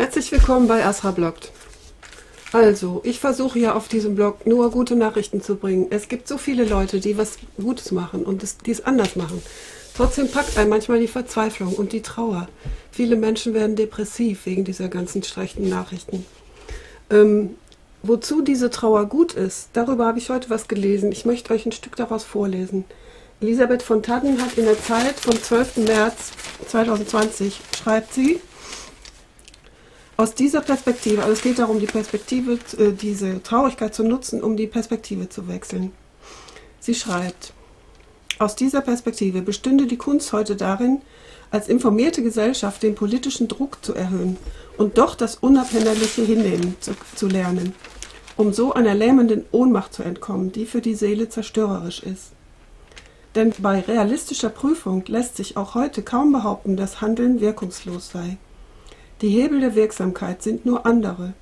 Herzlich willkommen bei Asra Bloggt. Also, ich versuche ja auf diesem Blog nur gute Nachrichten zu bringen. Es gibt so viele Leute, die was Gutes machen und die es anders machen. Trotzdem packt einen manchmal die Verzweiflung und die Trauer. Viele Menschen werden depressiv wegen dieser ganzen schlechten Nachrichten. Ähm, wozu diese Trauer gut ist, darüber habe ich heute was gelesen. Ich möchte euch ein Stück daraus vorlesen. Elisabeth von Tannen hat in der Zeit vom 12. März 2020, schreibt sie, aus dieser Perspektive, also es geht darum, die Perspektive, äh, diese Traurigkeit zu nutzen, um die Perspektive zu wechseln. Sie schreibt, aus dieser Perspektive bestünde die Kunst heute darin, als informierte Gesellschaft den politischen Druck zu erhöhen und doch das Unabhängige hinnehmen zu, zu lernen, um so einer lähmenden Ohnmacht zu entkommen, die für die Seele zerstörerisch ist. Denn bei realistischer Prüfung lässt sich auch heute kaum behaupten, dass Handeln wirkungslos sei. Die Hebel der Wirksamkeit sind nur andere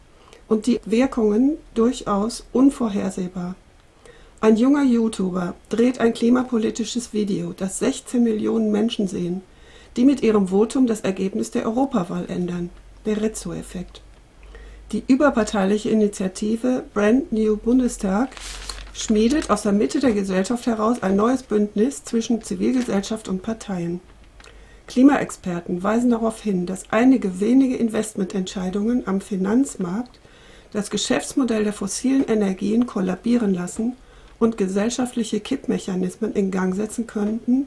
und die Wirkungen durchaus unvorhersehbar. Ein junger YouTuber dreht ein klimapolitisches Video, das 16 Millionen Menschen sehen, die mit ihrem Votum das Ergebnis der Europawahl ändern, der Rezzo-Effekt. Die überparteiliche Initiative Brand New Bundestag schmiedet aus der Mitte der Gesellschaft heraus ein neues Bündnis zwischen Zivilgesellschaft und Parteien. Klimaexperten weisen darauf hin, dass einige wenige Investmententscheidungen am Finanzmarkt das Geschäftsmodell der fossilen Energien kollabieren lassen und gesellschaftliche Kippmechanismen in Gang setzen könnten,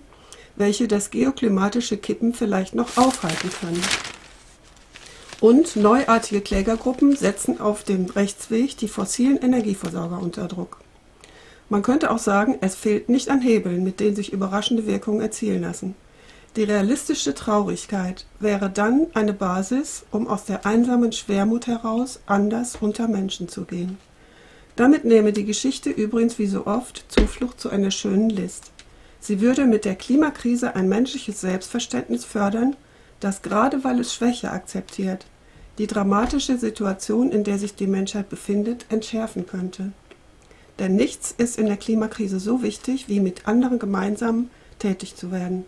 welche das geoklimatische Kippen vielleicht noch aufhalten können. Und neuartige Klägergruppen setzen auf dem Rechtsweg die fossilen Energieversorger unter Druck. Man könnte auch sagen, es fehlt nicht an Hebeln, mit denen sich überraschende Wirkungen erzielen lassen. Die realistische Traurigkeit wäre dann eine Basis, um aus der einsamen Schwermut heraus anders unter Menschen zu gehen. Damit nehme die Geschichte übrigens wie so oft Zuflucht zu einer schönen List. Sie würde mit der Klimakrise ein menschliches Selbstverständnis fördern, das gerade weil es Schwäche akzeptiert, die dramatische Situation, in der sich die Menschheit befindet, entschärfen könnte. Denn nichts ist in der Klimakrise so wichtig, wie mit anderen gemeinsam tätig zu werden.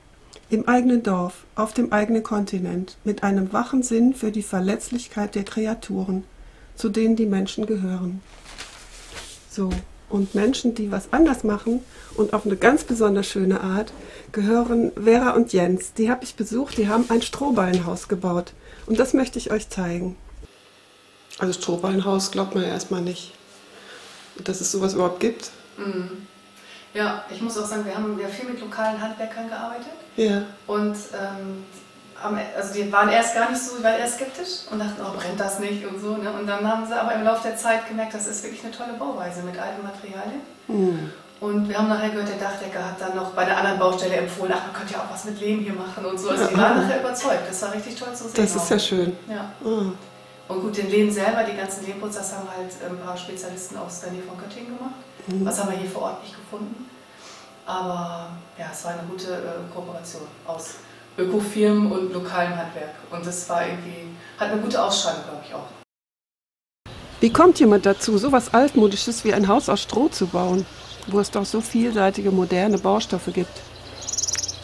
Im eigenen Dorf, auf dem eigenen Kontinent, mit einem wachen Sinn für die Verletzlichkeit der Kreaturen, zu denen die Menschen gehören. So, und Menschen, die was anders machen und auf eine ganz besonders schöne Art, gehören Vera und Jens. Die habe ich besucht, die haben ein Strohballenhaus gebaut. Und das möchte ich euch zeigen. Also Strohballenhaus glaubt man ja erstmal nicht, dass es sowas überhaupt gibt. Mhm. Ja, ich muss auch sagen, wir haben ja viel mit lokalen Handwerkern gearbeitet. Ja. Und ähm, also die waren erst gar nicht so, die waren erst skeptisch und dachten, oh, brennt das nicht und so. Ne? Und dann haben sie aber im Laufe der Zeit gemerkt, das ist wirklich eine tolle Bauweise mit alten Materialien. Mhm. Und wir haben nachher gehört, der Dachdecker hat dann noch bei der anderen Baustelle empfohlen, ach, man könnte ja auch was mit Lehm hier machen und so. Also die waren nachher überzeugt. Das war richtig toll zu sehen. Das ist ja schön. Ja. Oh. Und gut, den Lehm selber, die ganzen Lehmputs, das haben halt ein paar Spezialisten aus der Nähe von Göttingen gemacht. Mhm. Was haben wir hier vor Ort nicht gefunden. Aber ja, es war eine gute äh, Kooperation aus Ökofirmen und lokalem Handwerk. Und das war irgendwie, hat eine gute Ausstrahlung, glaube ich auch. Wie kommt jemand dazu, so etwas Altmodisches wie ein Haus aus Stroh zu bauen, wo es doch so vielseitige moderne Baustoffe gibt?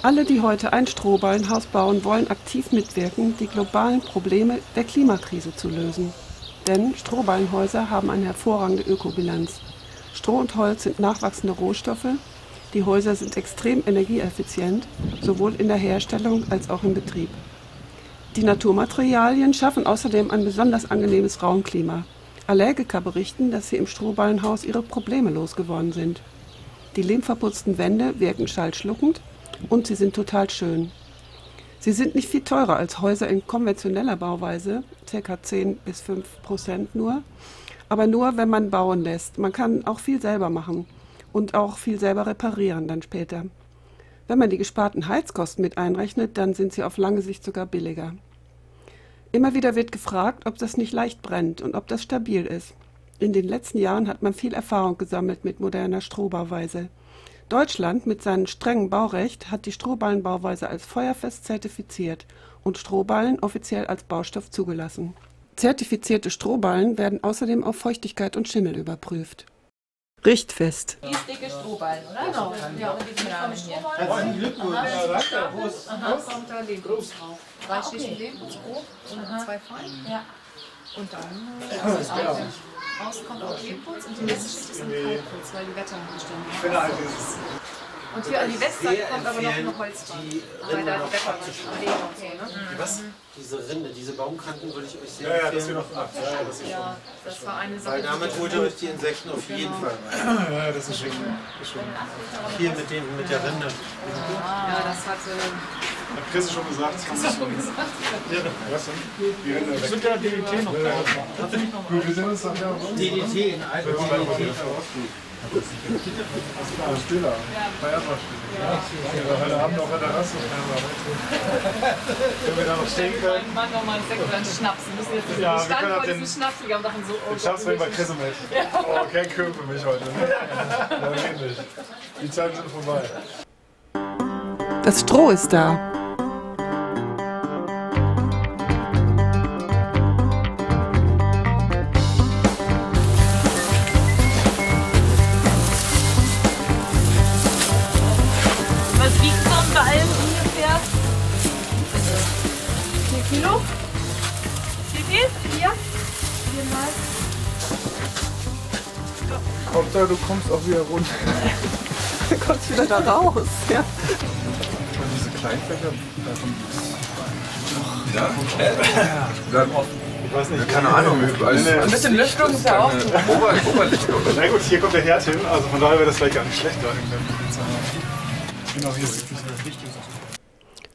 Alle, die heute ein Strohballenhaus bauen, wollen aktiv mitwirken, die globalen Probleme der Klimakrise zu lösen. Denn Strohballenhäuser haben eine hervorragende Ökobilanz. Stroh und Holz sind nachwachsende Rohstoffe, die Häuser sind extrem energieeffizient, sowohl in der Herstellung als auch im Betrieb. Die Naturmaterialien schaffen außerdem ein besonders angenehmes Raumklima. Allergiker berichten, dass sie im Strohballenhaus ihre Probleme losgeworden sind. Die lehmverputzten Wände wirken schallschluckend und sie sind total schön. Sie sind nicht viel teurer als Häuser in konventioneller Bauweise, ca. 10 bis 5 Prozent nur, aber nur, wenn man bauen lässt. Man kann auch viel selber machen und auch viel selber reparieren dann später. Wenn man die gesparten Heizkosten mit einrechnet, dann sind sie auf lange Sicht sogar billiger. Immer wieder wird gefragt, ob das nicht leicht brennt und ob das stabil ist. In den letzten Jahren hat man viel Erfahrung gesammelt mit moderner Strohbauweise. Deutschland mit seinem strengen Baurecht hat die Strohballenbauweise als feuerfest zertifiziert und Strohballen offiziell als Baustoff zugelassen. Zertifizierte Strohballen werden außerdem auf Feuchtigkeit und Schimmel überprüft. Richtfest. Die ist dicke Strohballen, oder? Genau. Ja, und die Rahmen hier. Herzlichen Glückwunsch. Aha, kommt da Lehm drauf. Drei Schichten und zwei fein. Ja. Und dann äh, aus, aus kommt auch Lehmputz und die letzte Schicht ist dann Kalkputz, weil die Wetterbestände sind. Und hier an die Westseite kommt aber noch eine Holzwand. Weil da die Wetter okay, ne? Was? Diese Rinde, diese Baumkanten würde ich euch sehr Ja, ja, das empfehlen. wir noch ab. Ja, ja, das ist schon. Ja, das war eine Sache. Weil damit holt ihr euch die Insekten auf jeden Fall rein. Ja, das ist schon. Hier mit, dem, mit der Rinde. Ja, das hatte. Hat Chris schon gesagt. Chris schon gesagt. Ja, was denn? Die Rinde weg. sind ja DDT noch da. Gut, wir sind uns doch ja. DDT in alten DDT. Ah, Stiller. Bei Erdbeerstille. Ja. Heute Abend auf der Terrasse. Wenn wir da noch stehen können. Mein Mann noch mal einen Sekt oder einen Schnaps. Wir müssen jetzt Ja, wir können auch den- diesem Schnaps gegangen und dachten so, oh Ich schaff's Gott, bei Chris mit. Oh, kein Köhl für mich heute. Ne? Ja, ähnlich. Die Zeiten sind vorbei. Das Stroh ist da. Kilo? Wie viel? Vier? Viermal? Hauptsache, du kommst auch wieder runter. Da kommst wieder da raus. Ja. Und diese Kleinfächer, davon Ich weiß nicht. Keine Ahnung, als, Nee, nee. als bisschen Lüftung ist ja auch. Ober, Oberlichtung. Na gut, hier kommt der Herd hin, also von daher wäre das vielleicht gar nicht schlecht. Da Genau, hier ist.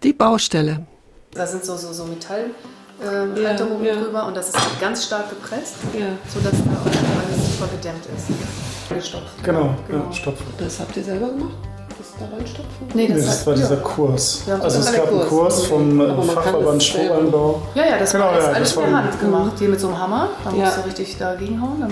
Die Baustelle. Da sind so, so, so Metallhalterungen Ja, ja. drüber und das ist ganz stark gepresst, Ja. sodass da auch alles super gedämmt ist. Gestopft. Genau, ja, stopp. Das habt ihr selber gemacht? Das? Nee, das, Nee, das war dieser ja. Kurs. Ja, Also das es gab einen Kurs. Kurs vom äh, Fachverband das. Stroheinbau. Ja, ja, das Genau, war alles, ja, alles das per Hand gemacht. Hier mit so einem Hammer, da Ja. musst du richtig dagegen hauen.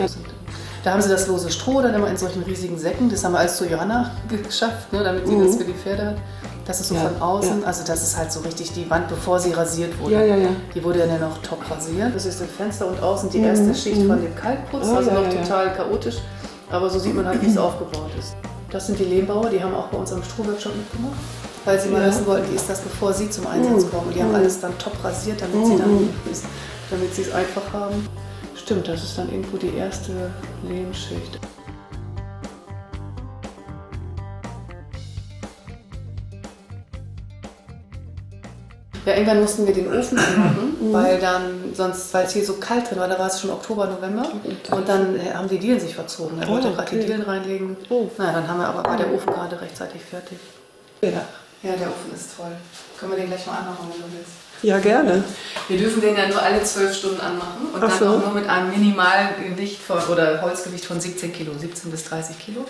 Da haben sie das lose Stroh dann immer in solchen riesigen Säcken. Das haben wir alles zu Johanna geschafft, ne, damit sie das für die Pferde hat. Das ist so Ja, von außen, ja. also das ist halt so richtig die Wand, bevor sie rasiert wurde. Ja, ja, ja. Die wurde dann ja noch top rasiert. Das ist das Fenster und außen die erste Schicht von dem Kalkputz, Oh, also ja, noch total chaotisch. Aber so sieht man halt, wie es aufgebaut ist. Das sind die Lehmbauer, die haben auch bei uns am Strohworkshop mitgemacht, weil sie mal wissen wollten, wie ist das, bevor sie zum Einsatz kommen. Und die haben alles dann top rasiert, damit sie dann damit sie es einfach haben. Stimmt, das ist dann irgendwo die erste Lehmschicht. Ja, irgendwann mussten wir den Ofen anmachen, weil dann sonst, weil es hier so kalt drin war, da war es schon Oktober, November und dann äh, haben die Dielen sich verzogen. Er wollte Oh, gerade die okay. Dielen reinlegen. Oh. Na, dann haben wir aber war der Ofen gerade rechtzeitig fertig. Ja. Ja, der Ofen ist toll. Können wir den gleich mal anmachen, wenn du willst. Ja, gerne. Wir dürfen den ja nur alle zwölf Stunden anmachen und Ach dann so. auch nur mit einem Minimalgewicht von, oder Holzgewicht von 17 Kilo, 17 bis 30 Kilo.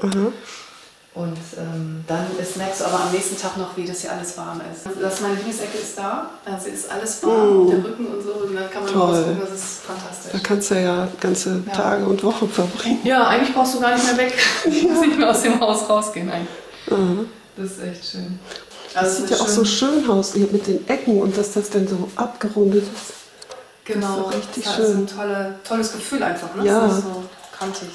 Und ähm, dann ist, merkst du aber am nächsten Tag noch, wie das hier alles warm ist. Das meine Lieblingsecke ist da, also ist alles warm, der Rücken und so, und dann kann man Toll. rausgucken, das ist Da fantastisch. kannst du ja ganze Tage und Wochen verbringen. Ja, eigentlich brauchst du gar nicht mehr weg. Du musst nicht mehr aus dem Haus rausgehen. Eigentlich. Das ist echt schön. Das Also sieht es ja ist auch so schön. schön aus hier mit den Ecken und dass das dann so abgerundet ist. Genau, Das ist richtig das schön. ist ein tolle, tolles Gefühl einfach. Ne? Ja. Das ist so kantig.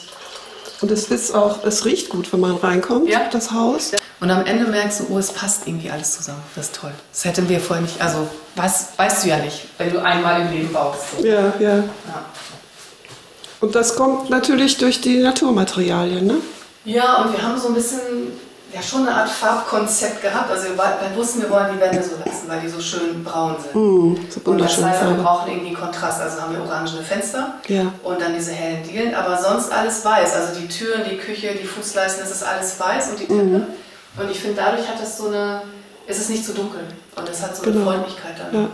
Und es ist auch, es riecht gut, wenn man reinkommt, Ja. das Haus. Und am Ende merkst du, oh, es passt irgendwie alles zusammen. Das ist toll. Das hätten wir vorher nicht, also weißt, weißt du ja nicht, wenn du einmal im Leben baust. Ja, ja. Ja. Und das kommt natürlich durch die Naturmaterialien, ne? Ja, und wir haben so ein bisschen, ja schon eine Art Farbkonzept gehabt. Also wir, wir wussten, wir wollen die Wände so lassen, weil die so schön braun sind. Hm, so Und das heißt, wir brauchen irgendwie Kontrast. Also haben wir orangene Fenster Ja. und dann diese hellen Dielen, aber sonst alles weiß. Also die Türen, die Küche, die Fußleisten, das ist alles weiß und die Treppe. Mhm. Und ich finde, dadurch hat das so eine, es ist nicht zu dunkel und es hat so eine Genau. Freundlichkeit dann. Ja. Ne?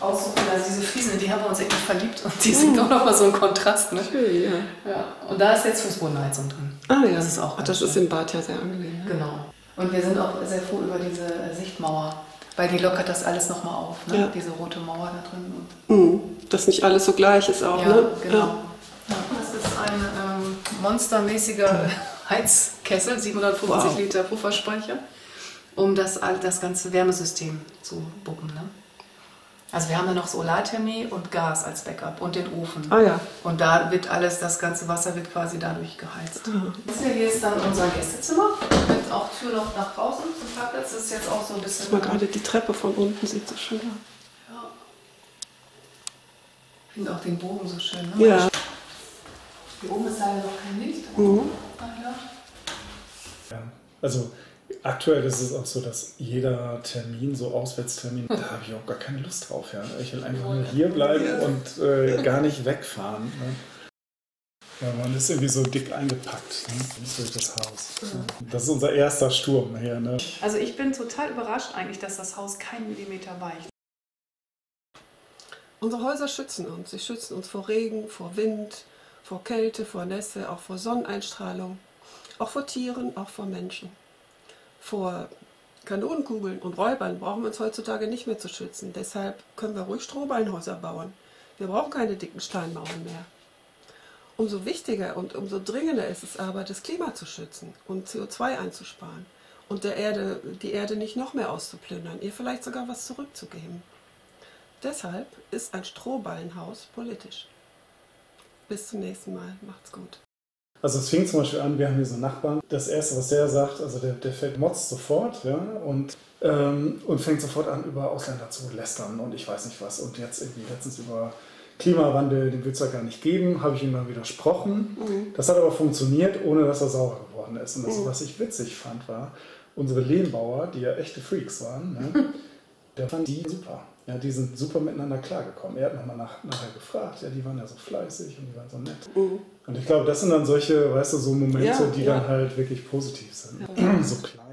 Aussuchen, also diese Fliesen, die haben wir uns irgendwie verliebt und die sind auch nochmal so ein Kontrast. Ne? Schön, ja. Ja. Und da ist jetzt Fußbodenheizung drin. Ah ja, Das ist auch Ach, das ist schön. im Bad ja sehr angenehm. Ne? Genau. Und wir sind auch sehr froh über diese Sichtmauer, weil die lockert das alles nochmal auf. Ne? Ja. Diese rote Mauer da drin. Und Hm, dass nicht alles so gleich ist auch, Ja, ne? genau. Ja. Das ist ein ähm, monstermäßiger Heizkessel, 750 Wow. Liter Pufferspeicher, um das, das ganze Wärmesystem zu bucken. Ne? Also wir haben dann noch Solarthermie und Gas als Backup und den Ofen. Ah ja. Und da wird alles, das ganze Wasser wird quasi dadurch geheizt. Das hier ist dann unser Gästezimmer mit auch Tür noch nach draußen zum Parkplatz. Das ist jetzt auch so ein bisschen... Mal gerade die Treppe von unten sieht so schön aus. finde auch den Bogen so schön. Ne? Ja. Hier oben ist leider noch kein Licht. Mhm. Ach ja. Ja. Also aktuell ist es auch so, dass jeder Termin, so Auswärtstermin, da habe ich auch gar keine Lust drauf. Ja. Ich will einfach nur hier bleiben und äh, gar nicht wegfahren. Ne? Ja, man ist irgendwie so dick eingepackt ne? durch das Haus. Das ist unser erster Sturm hier. Ne? Also ich bin total überrascht eigentlich, dass das Haus keinen Millimeter weicht. Unsere Häuser schützen uns. Sie schützen uns vor Regen, vor Wind, vor Kälte, vor Nässe, auch vor Sonneneinstrahlung, auch vor Tieren, auch vor Menschen. Vor Kanonenkugeln und Räubern brauchen wir uns heutzutage nicht mehr zu schützen. Deshalb können wir ruhig Strohballenhäuser bauen. Wir brauchen keine dicken Steinmauern mehr. Umso wichtiger und umso dringender ist es aber, das Klima zu schützen und CO2 einzusparen und der Erde, die Erde nicht noch mehr auszuplündern, ihr vielleicht sogar was zurückzugeben. Deshalb ist ein Strohballenhaus politisch. Bis zum nächsten Mal. Macht's gut. Also es fing zum Beispiel an, wir haben hier so einen Nachbarn. Das Erste, was der sagt, also der, der fällt motzt sofort ja, und, ähm, und fängt sofort an, über Ausländer zu lästern und ich weiß nicht was. Und jetzt irgendwie letztens über Klimawandel, den will es ja gar nicht geben, habe ich ihm dann widersprochen. Das hat aber funktioniert, ohne dass er sauer geworden ist. Und das, was ich witzig fand, war, unsere Lehmbauer, die ja echte Freaks waren, ne, der fand die super. Ja, die sind super miteinander klargekommen. Er hat nochmal nach, nachher gefragt, ja, die waren ja so fleißig und die waren so nett. Und ich glaube, das sind dann solche, weißt du, so Momente, Ja, die ja. dann halt wirklich positiv sind. So klein.